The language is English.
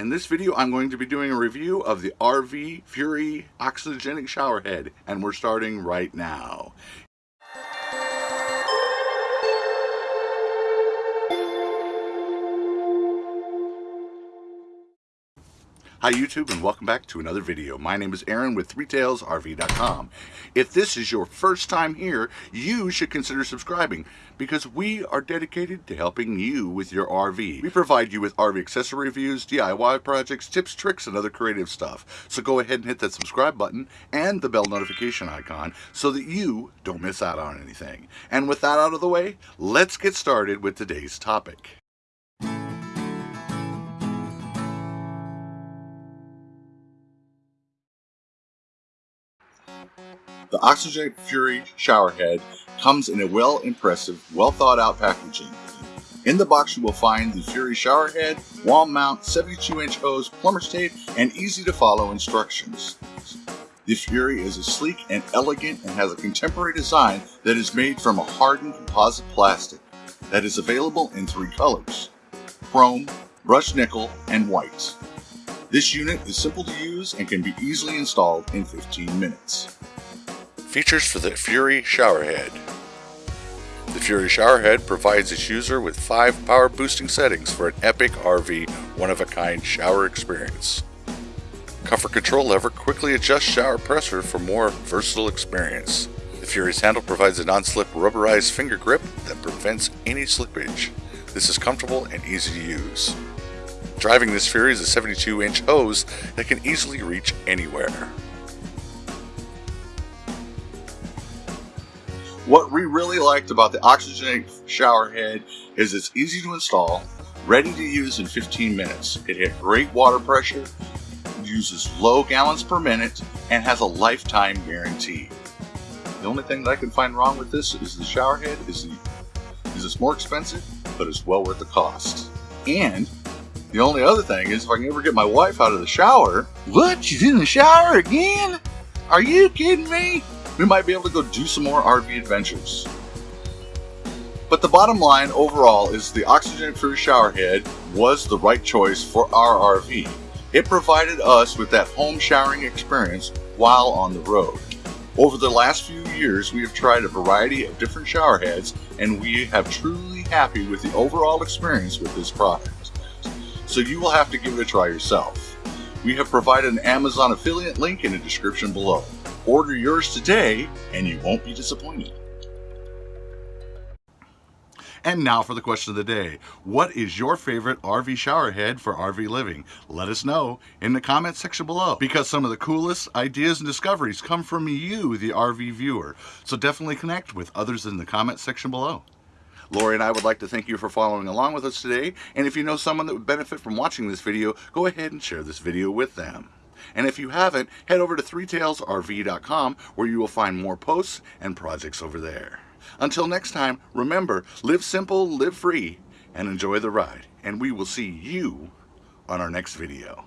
In this video I'm going to be doing a review of the RV Fury Oxygenic Shower Head and we're starting right now. Hi YouTube and welcome back to another video. My name is Aaron with 3tailsrv.com. If this is your first time here, you should consider subscribing because we are dedicated to helping you with your RV. We provide you with RV accessory reviews, DIY projects, tips, tricks, and other creative stuff. So go ahead and hit that subscribe button and the bell notification icon so that you don't miss out on anything. And with that out of the way, let's get started with today's topic. The Oxygenic Fury showerhead comes in a well impressive, well thought out packaging. In the box you will find the Fury showerhead, wall mount, 72 inch hose, plumber's tape, and easy to follow instructions. The Fury is a sleek and elegant and has a contemporary design that is made from a hardened composite plastic that is available in three colors, chrome, brushed nickel, and white. This unit is simple to use and can be easily installed in 15 minutes. Features for the Fury Showerhead The Fury Showerhead provides its user with five power boosting settings for an epic RV one-of-a-kind shower experience. Comfort control lever quickly adjusts shower pressure for more versatile experience. The Fury's handle provides a non-slip rubberized finger grip that prevents any slippage. This is comfortable and easy to use. Driving this Fury is a 72 inch hose that can easily reach anywhere. What we really liked about the Oxygenic shower head is it's easy to install, ready to use in 15 minutes. It had great water pressure, uses low gallons per minute, and has a lifetime guarantee. The only thing that I can find wrong with this is the shower head is, the, is it's more expensive, but it's well worth the cost. And the only other thing is if I can ever get my wife out of the shower, what, she's in the shower again? Are you kidding me? We might be able to go do some more RV adventures. But the bottom line overall is the Oxygen Fury shower head was the right choice for our RV. It provided us with that home showering experience while on the road. Over the last few years, we have tried a variety of different shower heads and we have truly happy with the overall experience with this product. So you will have to give it a try yourself. We have provided an Amazon affiliate link in the description below. Order yours today and you won't be disappointed. And now for the question of the day. What is your favorite RV shower head for RV living? Let us know in the comment section below because some of the coolest ideas and discoveries come from you, the RV viewer. So definitely connect with others in the comment section below. Lori and I would like to thank you for following along with us today. And if you know someone that would benefit from watching this video, go ahead and share this video with them. And if you haven't, head over to 3tailsrv.com where you will find more posts and projects over there. Until next time, remember, live simple, live free, and enjoy the ride. And we will see you on our next video.